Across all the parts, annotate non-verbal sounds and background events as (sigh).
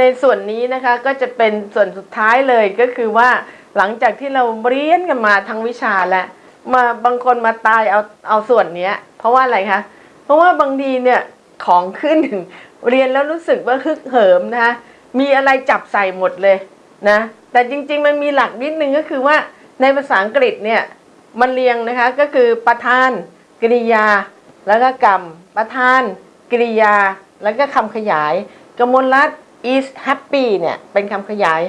ในส่วนนี้นะคะก็จะเป็นส่วนสุดท้ายเลยก็คือว่าหลังจากที่เราเรียนกันมาทั้งวิชาแล้วมาบางคนมาตายเอาเอาส่วนเนี้ย เพราะว่าอะไรคะเพราะว่าบางทีเนี่ยของขึ้นเรียนแล้วรู้สึกว่าฮึกเหิมนะคะมีอะไรจับใส่หมดเลยนะแต่จริงๆมันมีหลักนิดนึงก็คือว่าในภาษาอังกฤษเนี่ยมันเรียงนะคะก็คือประธานกริยา แล้วก็กรรม ประธานกริยา แล้วก็คำขยาย กมลรัต is happy เนี่ยเป็นคำขยาย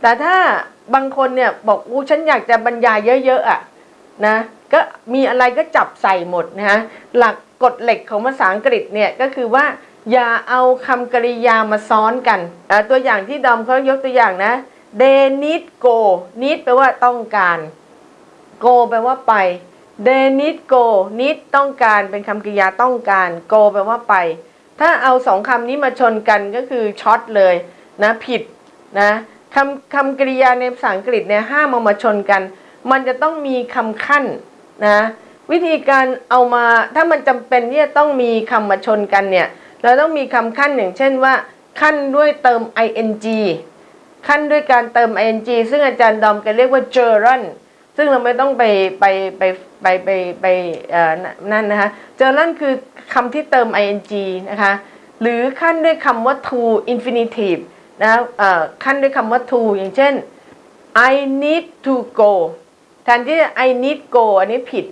แต่ถ้าบางคนเนี่ยบอกอู้ฉันอยากจะบรรยายเยอะๆอะนะก็มีอะไรก็จับใส่หมดนะฮะหลักกฎเหล็กของภาษาอังกฤษเนี่ยก็คือว่าอย่าเอาคำกริยามาซ้อนกันตัวอย่างที่ดอมเขายกตัวอย่างนะ they need go need แปลว่าต้องการ go แปลว่าไป they need go need ต้องการเป็นคำกริยาต้องการ go แปลว่าไป ถ้าเอาสองคำนี้มาชนกันก็คือช็อตเลยนะผิดนะคำคำกริยาในภาษาอังกฤษเนี่ยห้ามเอามาชนกัน มันจะต้องมีคำขั้นนะวิธีการเอามาถ้ามันจำเป็นที่จะต้องมีคำมาชนกันเนี่ยเราต้องมีคำขั้นอย่างเช่นว่า ขั้นด้วยเติม ing ขั้นด้วยการเติม ing ซึ่งอาจารย์ดอมแกเรียกว่า gerund ซึ่งเราไม่ต้องไปไปไปไปไปไปนั่นนะคะ gerund คือคำที่เติม ing นะคะหรือขั้นด้วยคำว่า to infinitive นะเอ่อขั้นด้วยคำว่า to อย่างเช่น I need to go แทนที่ I need go อันนี้ผิด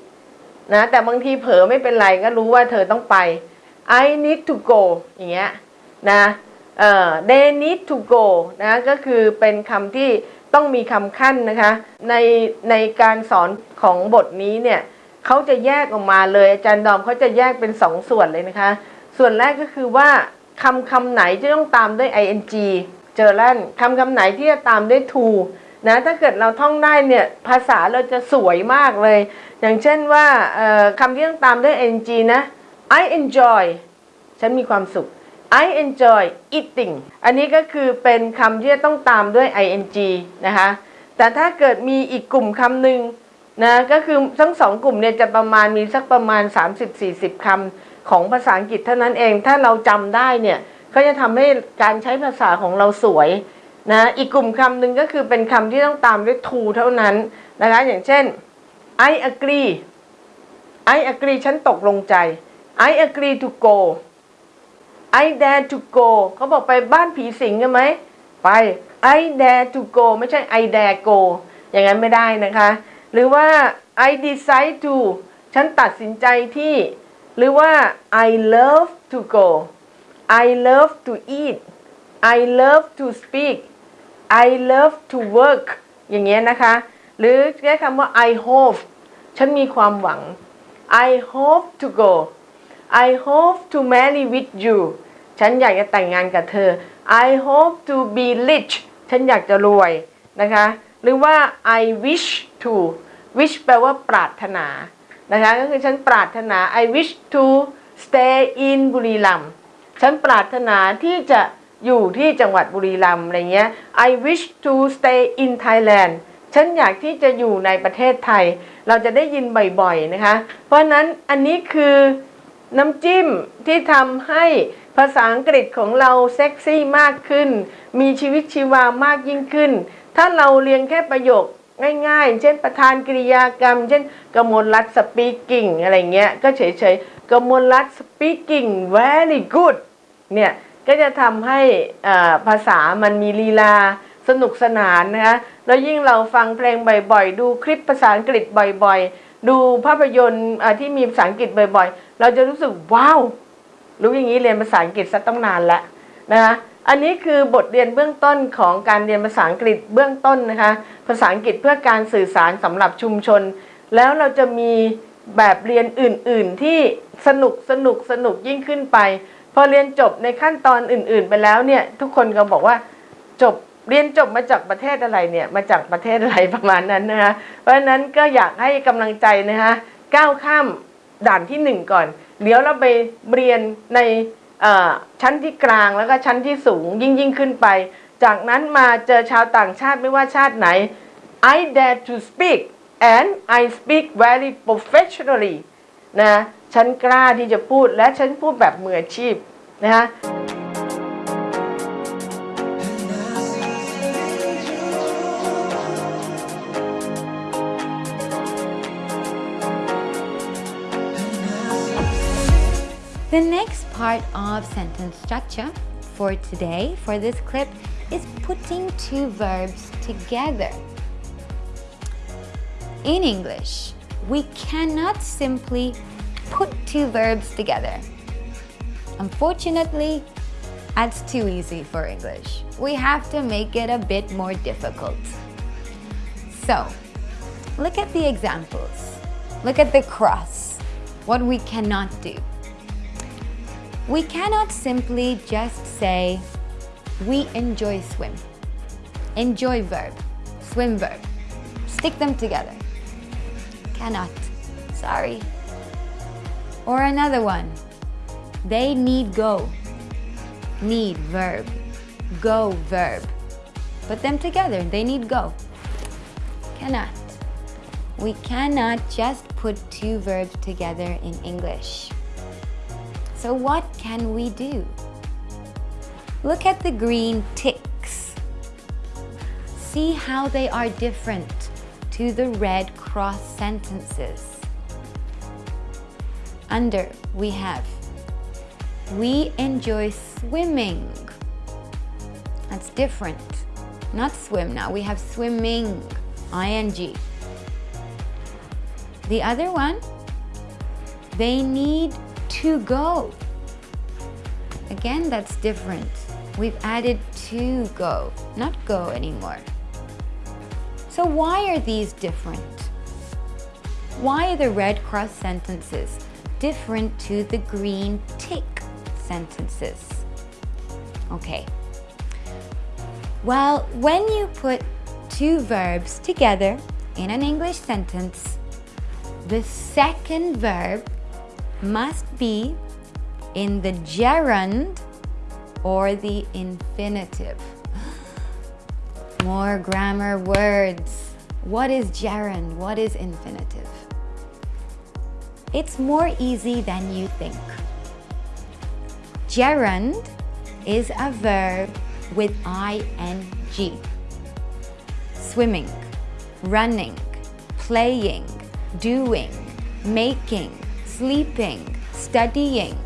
นะแต่บางทีเผลอไม่เป็นไรก็รู้ว่าเธอต้องไป I need to go อย่างเงี้ยนะ they need to go นะก็คือเป็นคำที่ ต้องมีคำขั้นนะคะ ในในการสอนของบทนี้เนี่ยเขาจะแยกออกมาเลยอาจารย์ดอมเขาจะแยกเป็นสองส่วนเลยนะคะ ส่วนแรกก็คือว่าคำคำไหนที่ต้องตามด้วย ing เจอแล้วคำคำไหนที่จะตามด้วย to นะถ้าเกิดเราท่องได้เนี่ยภาษาเราจะสวยมากเลย อย่างเช่นว่าคำที่ต้องตามด้วย ing นะ I enjoy ฉันมีความสุข I enjoy eating อันนี้ก็คือเป็นคำที่ต้องตามด้วย ing นะคะ แต่ถ้าเกิดมีอีกกลุ่มคำหนึ่งนะ ก็คือทั้งสองกลุ่มเนี่ยจะประมาณมีสักประมาณ 30-40คำของภาษาอังกฤษเท่านั้นเอง ถ้าเราจำได้เนี่ย ก็จะทำให้การใช้ภาษาของเราสวยนะ อีกกลุ่มคำหนึ่งก็คือเป็นคำที่ต้องตามด้วย to เท่านั้นนะคะ อย่างเช่น I agree I agree ฉันตกลงใจ I agree to go I dare to go เขาบอกไปบ้านผีสิงกันไหม ไป I dare to go ไม่ใช่ I dare go อย่างนั้นไม่ได้นะคะ หรือว่า I decide to ฉันตัดสินใจที่ หรือว่า I love to go I love to eat I love to speak I love to work อย่างเงี้ยนะคะ หรือใช้คำว่า I hope ฉันมีความหวัง I hope to go I hope to marry with you ฉันอยากจะแต่งงานกับเธอ I hope to be rich ฉันอยากจะรวยนะคะ หรือว่า I wish to wish แปลว่าปรารถนานะคะ ก็คือฉันปรารถนา I wish to stay in บุรีรัมย์ฉันปรารถนาที่จะอยู่ที่จังหวัดบุรีรัมย์อะไรเงี้ย I wish to stay in Thailand ฉันอยากที่จะอยู่ในประเทศไทย เราจะได้ยินบ่อยๆนะคะ เพราะนั้นอันนี้คือ น้ำจิ้มที่ทำให้ภาษาอังกฤษของเราเซ็กซี่มากขึ้น มีชีวิตชีวามากยิ่งขึ้น ถ้าเราเรียนแค่ประโยคง่ายๆ เช่นประธานกริยากรรม เช่นกมลรัต speaking อะไรเงี้ย ก็เฉยๆกมลรัต speaking very good เนี่ย ก็จะทำให้ภาษามันมีลีลาสนุกสนานนะคะ แล้วยิ่งเราฟังเพลงบ่อยๆ ดูคลิปภาษาอังกฤษบ่อยๆ ดูภาพยนตร์ที่มีภาษาอังกฤษบ่อยๆ เราจะรู้สึกว้าวรู้อย่างนี้เรียนภาษาอังกฤษซะต้องนานแล้วนะคะอันนี้คือบทเรียนเบื้องต้นของการเรียนภาษาอังกฤษเบื้องต้นนะคะ ภาษาอังกฤษเพื่อการสื่อสารสำหรับชุมชน แล้วเราจะมีแบบเรียนอื่น ๆ ที่สนุกสนุกสนุกยิ่งขึ้นไป พอเรียนจบในขั้นตอนอื่น ๆ ไปแล้วเนี่ยทุกคนก็บอกว่าจบเรียนจบมาจากประเทศอะไรเนี่ยมาจากประเทศอะไรประมาณนั้นนะคะเพราะฉะนั้นก็อยากให้กำลังใจนะคะก้าวข้าม ด่านที่หนึ่งก่อน เดี๋ยวเราไปเรียนในชั้นที่กลางแล้วก็ชั้นที่สูงยิ่งยิ่งขึ้นไป จากนั้นมาเจอชาวต่างชาติไม่ว่าชาติไหน I dare to speak and I speak very professionally นะ ฉันกล้าที่จะพูดและฉันพูดแบบมืออาชีพนะคะ The next part of sentence structure for today, for this clip, is putting two verbs together. In English, we cannot simply put two verbs together. Unfortunately, that's too easy for English. We have to make it a bit more difficult. So, look at the examples. Look at the cross, what we cannot do. We cannot simply just say, we enjoy swim. Enjoy verb, swim verb. Stick them together. Cannot. Sorry. Or another one. They need go. Need verb. Go verb. Put them together. They need go. Cannot. We cannot just put two verbs together in English. So what can we do? Look at the green ticks. See how they are different to the red cross sentences. Under, we have we enjoy swimming. That's different. Not swim now, we have swimming, ing. The other one, they need to go. Again, that's different. We've added to go, not go anymore. So why are these different? Why are the red cross sentences different to the green tick sentences? Okay. Well, when you put two verbs together in an English sentence, the second verb must be in the gerund or the infinitive. (gasps) More grammar words. What is gerund? What is infinitive? It's more easy than you think. Gerund is a verb with ing. Swimming, running, playing, doing, making, sleeping, studying.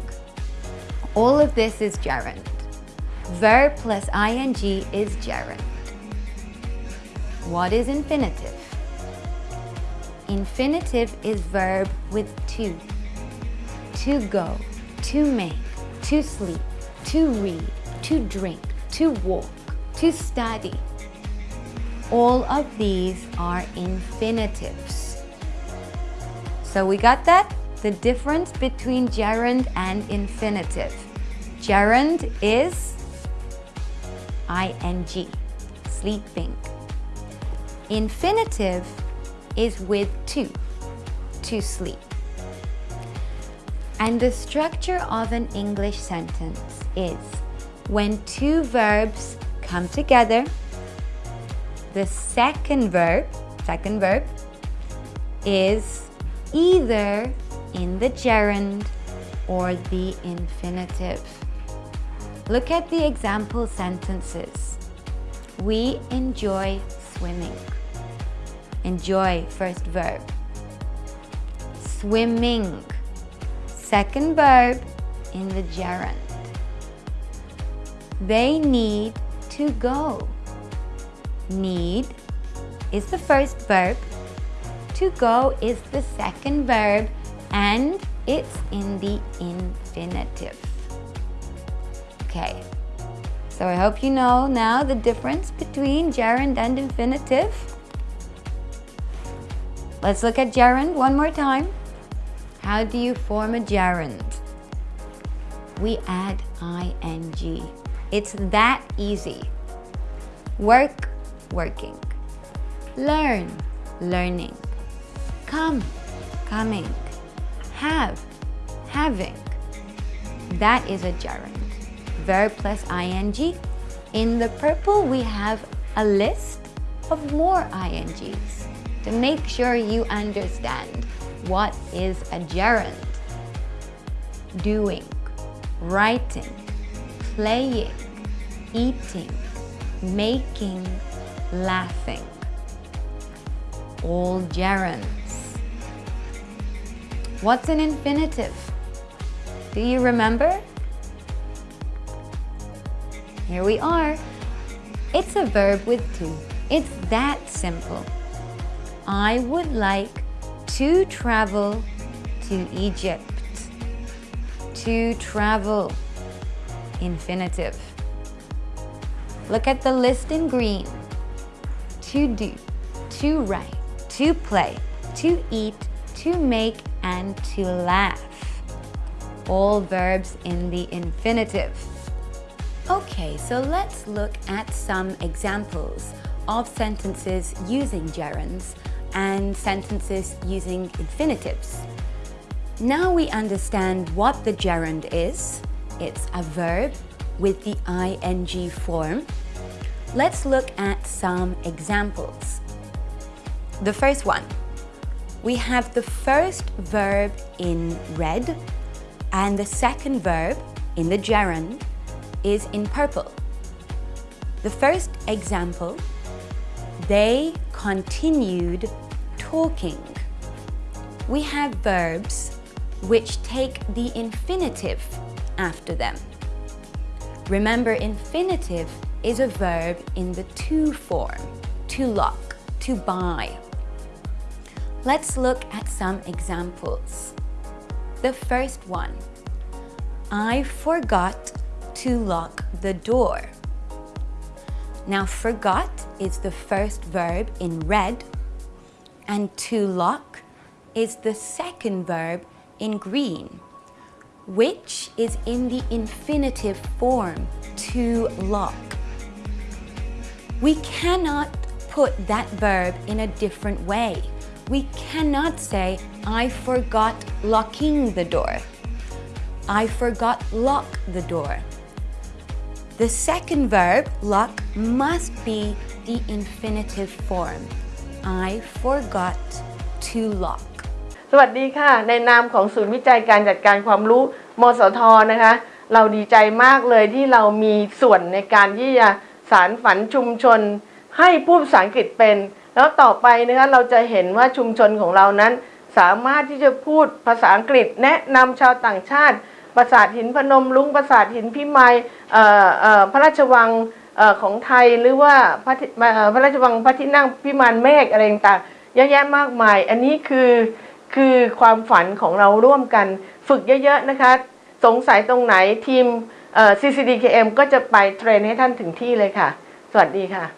All of this is gerund. Verb plus ing is gerund. What is infinitive? Infinitive is verb with to. To go, to make, to sleep, to read, to drink, to walk, to study. All of these are infinitives. So we got that? The difference between gerund and infinitive. Gerund is ing, sleeping. Infinitive is with to, to sleep. And the structure of an English sentence is when two verbs come together, the second verb, second verb, is either in the gerund or the infinitive. Look at the example sentences. We enjoy swimming. Enjoy, first verb. Swimming, second verb in the gerund. They need to go. Need is the first verb. To go is the second verb and it's in the infinitive. Okay, so I hope you know now the difference between gerund and infinitive. Let's look at gerund one more time. How do you form a gerund? We add ing. It's that easy. Work, working. Learn, learning. Come, coming. Have, having. That is a gerund verb plus ing. In the purple, we have a list of more INGs to make sure you understand what is a gerund. Doing, writing, playing, eating, making, laughing. All gerunds. What's an infinitive? Do you remember? Here we are. It's a verb with to. It's that simple. I would like to travel to Egypt. To travel. Infinitive. Look at the list in green. To do, to write, to play, to eat, to make, and to laugh. All verbs in the infinitive. Okay, so let's look at some examples of sentences using gerunds and sentences using infinitives. Now we understand what the gerund is. It's a verb with the ing form. Let's look at some examples. The first one, we have the first verb in red and the second verb in the gerund is in purple. The first example, they continued talking. We have verbs which take the infinitive after them. Remember, infinitive is a verb in the to form, to lock, to buy. Let's look at some examples. The first one, I forgot to lock the door. Now, forgot is the first verb in red, and to lock is the second verb in green, which is in the infinitive form, to lock. We cannot put that verb in a different way. We cannot say, I forgot locking the door. I forgot lock the door. The second verb, lock, must be the infinitive form. I forgot to lock. สวัสดีค่ะ ในนามของศูนย์วิจัยการจัดการความรู้มสทนะคะ เราดีใจมากเลยที่เรามีส่วนในการที่จะสารฝันชุมชน ให้พูดภาษาอังกฤษเป็น แล้วต่อไปนะคะเราจะเห็นว่าชุมชนของเรานั้น สามารถที่จะพูดภาษาอังกฤษ แนะนำชาวต่างชาติ ปราสาทหินพนมลุงปราสาทหินพิมายพระราชวังออของไทยหรือว่าพระพระราชวังพระที่นั่งพิมานเมฆอะไรต่างๆเยอะแยะมากมาย อันนี้คือคือความฝันของเราร่วมกันฝึกเยอะๆนะคะ สงสัยตรงไหนทีม CCDKM ก็จะไปเทรนให้ท่านถึงที่เลยค่ะ สวัสดีค่ะ